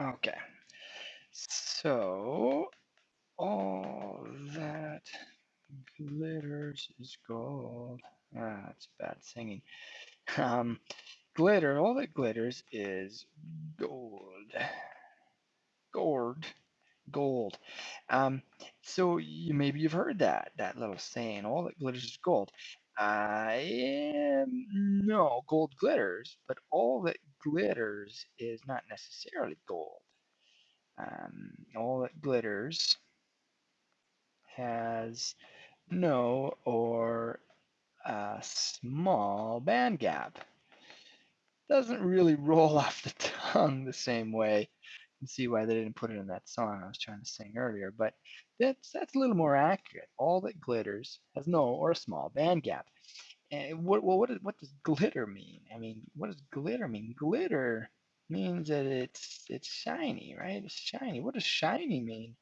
Okay. So all that glitters is gold. Ah, that's bad singing. Um, glitter, all that glitters is gold. Gold. Gold. Um, so you, maybe you've heard that, that little saying, all that glitters is gold. I um, no, gold glitters, but all that glitters is not necessarily gold. Um, all that glitters has no or a small band gap. Doesn't really roll off the tongue the same way. Can see why they didn't put it in that song I was trying to sing earlier, but that's that's a little more accurate. All that glitters has no or a small band gap. And what well, what, what does glitter mean? I mean, what does glitter mean? Glitter means that it's it's shiny, right? It's shiny. What does shiny mean?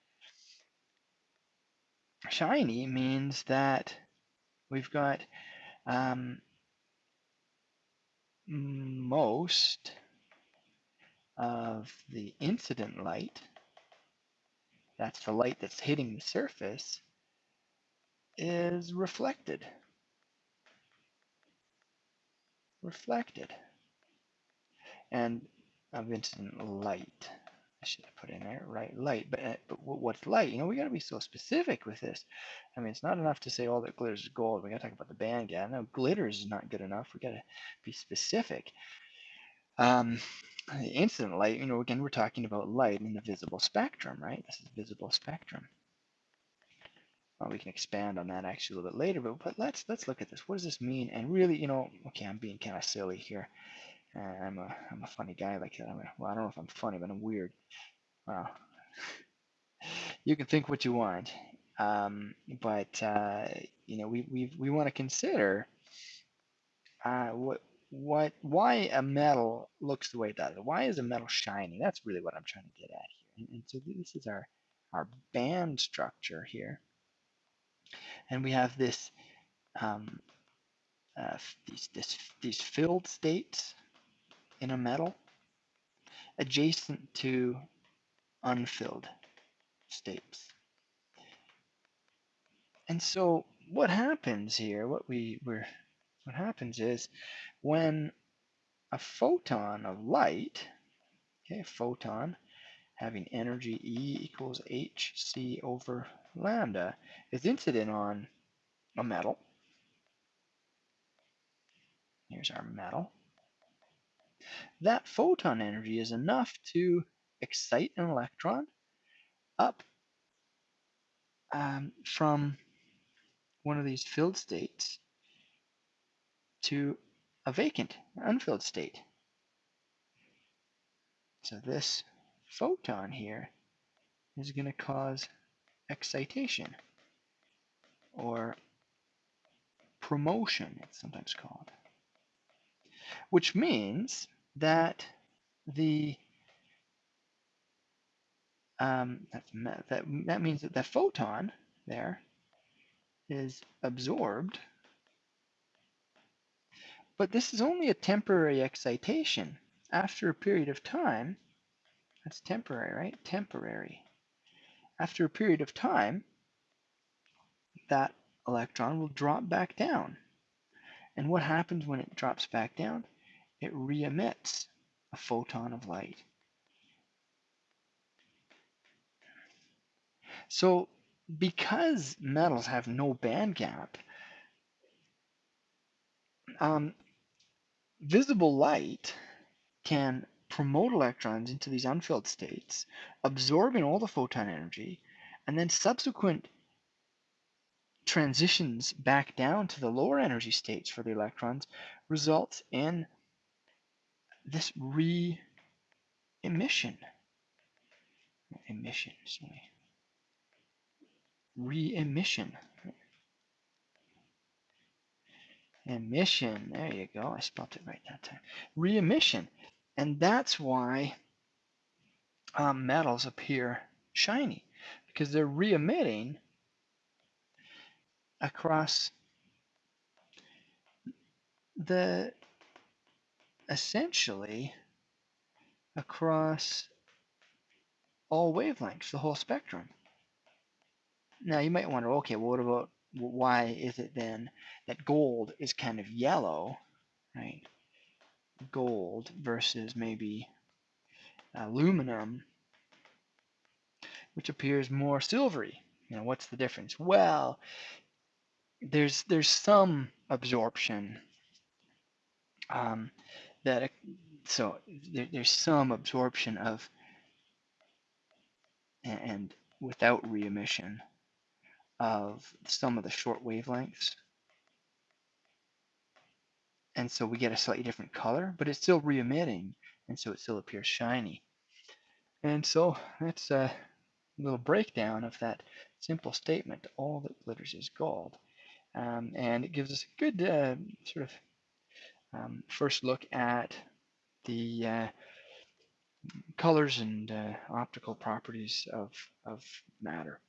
Shiny means that we've got um, most of the incident light, that's the light that's hitting the surface, is reflected. Reflected. And of incident light. I should have put in there, right? Light. But, uh, but what's light? You know, we got to be so specific with this. I mean, it's not enough to say all that glitters is gold. We got to talk about the band gap. No, glitters is not good enough. We got to be specific. Um, incident light, you know, again, we're talking about light in the visible spectrum, right? This is visible spectrum. Well, we can expand on that actually a little bit later, but, but let's let's look at this. What does this mean? And really, you know, okay, I'm being kind of silly here. Uh, I'm a I'm a funny guy like that. I'm a, well, I don't know if I'm funny, but I'm weird. Well, you can think what you want, um, but uh, you know, we we we want to consider uh, what what why a metal looks the way it does. Why is a metal shiny? That's really what I'm trying to get at here. And, and so this is our our band structure here, and we have this um, uh, these this, these filled states in a metal adjacent to unfilled states. And so what happens here, what we were what happens is when a photon of light, okay, photon having energy E equals hc over lambda is incident on a metal. Here's our metal that photon energy is enough to excite an electron up um, from one of these filled states to a vacant, unfilled state. So this photon here is going to cause excitation or promotion, it's sometimes called, which means that the um, that that means that the photon there is absorbed, but this is only a temporary excitation. After a period of time, that's temporary, right? Temporary. After a period of time, that electron will drop back down. And what happens when it drops back down? it re-emits a photon of light. So because metals have no band gap, um, visible light can promote electrons into these unfilled states, absorbing all the photon energy, and then subsequent transitions back down to the lower energy states for the electrons results in this re-emission, emission, sorry, re-emission, emission, there you go, I spelled it right that time, re-emission, and that's why um, metals appear shiny, because they're re-emitting across the essentially across all wavelengths, the whole spectrum. Now you might wonder, okay, well, what about why is it then that gold is kind of yellow, right? Gold versus maybe aluminum, which appears more silvery. You know, what's the difference? Well, there's there's some absorption um, that so there, there's some absorption of and without re-emission of some of the short wavelengths. And so we get a slightly different color, but it's still re-emitting, and so it still appears shiny. And so that's a little breakdown of that simple statement, all that glitters is gold. Um, and it gives us a good uh, sort of um, first look at the uh, colors and uh, optical properties of, of matter.